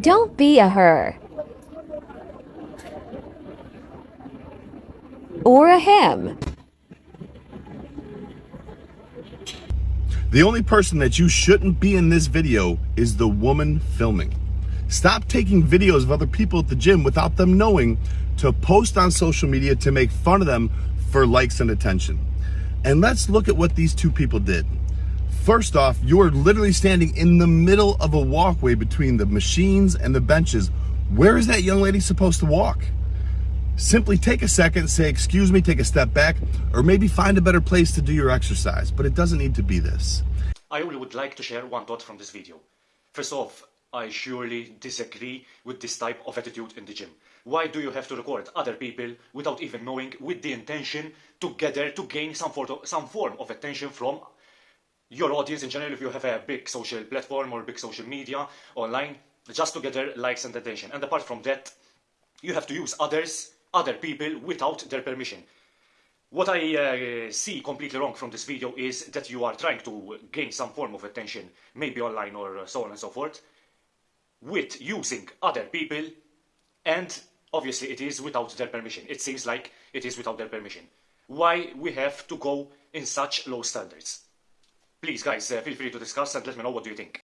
Don't be a her. Or a him. The only person that you shouldn't be in this video is the woman filming. Stop taking videos of other people at the gym without them knowing to post on social media to make fun of them for likes and attention. And let's look at what these two people did. First off, you're literally standing in the middle of a walkway between the machines and the benches. Where is that young lady supposed to walk? Simply take a second, say, excuse me, take a step back, or maybe find a better place to do your exercise, but it doesn't need to be this. I only would like to share one thought from this video. First off, I surely disagree with this type of attitude in the gym. Why do you have to record other people without even knowing with the intention to gather to gain some, some form of attention from your audience in general if you have a big social platform or big social media online just to gather likes and attention. And apart from that, you have to use others, other people without their permission. What I uh, see completely wrong from this video is that you are trying to gain some form of attention, maybe online or so on and so forth, with using other people and obviously it is without their permission. It seems like it is without their permission. Why we have to go in such low standards? Please guys, uh, feel free to discuss and let me know what do you think.